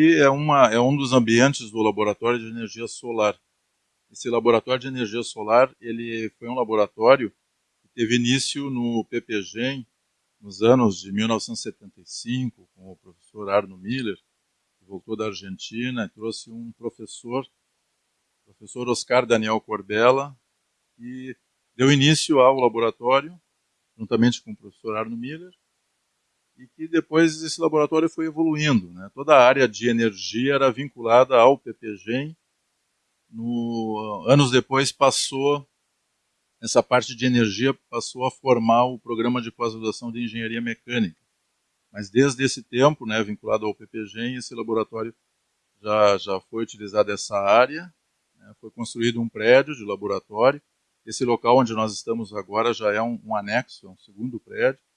E é, uma, é um dos ambientes do laboratório de energia solar. Esse laboratório de energia solar, ele foi um laboratório que teve início no PPGEM, nos anos de 1975, com o professor Arno Miller, que voltou da Argentina e trouxe um professor, o professor Oscar Daniel Corbella, que deu início ao laboratório, juntamente com o professor Arno Miller, e que depois esse laboratório foi evoluindo. Né? Toda a área de energia era vinculada ao PPGEM. No, anos depois passou, essa parte de energia passou a formar o programa de pós-graduação de engenharia mecânica. Mas desde esse tempo, né, vinculado ao PPGEM, esse laboratório já, já foi utilizado essa área, né, foi construído um prédio de laboratório. Esse local onde nós estamos agora já é um, um anexo, é um segundo prédio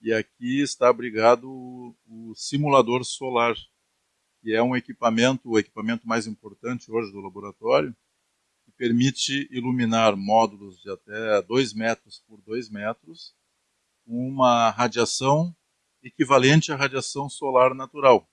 e aqui está abrigado o, o simulador solar, que é um equipamento, o equipamento mais importante hoje do laboratório, que permite iluminar módulos de até 2 metros por 2 metros, com uma radiação equivalente à radiação solar natural.